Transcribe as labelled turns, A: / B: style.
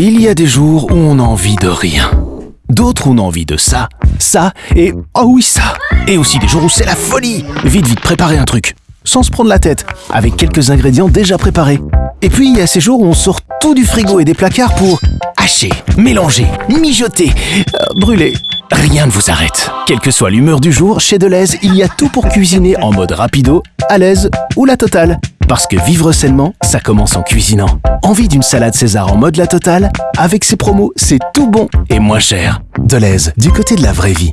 A: Il y a des jours où on a envie de rien. D'autres où on a envie de ça, ça et oh oui ça. Et aussi des jours où c'est la folie. Vite vite préparer un truc, sans se prendre la tête, avec quelques ingrédients déjà préparés. Et puis il y a ces jours où on sort tout du frigo et des placards pour hacher, mélanger, mijoter, euh, brûler. Rien ne vous arrête. Quelle que soit l'humeur du jour, chez Deleuze, il y a tout pour cuisiner en mode rapido, à l'aise ou la totale. Parce que vivre sainement, ça commence en cuisinant. Envie d'une salade César en mode la totale? Avec ses promos, c'est tout bon et moins cher. Deleuze, du côté de la vraie vie.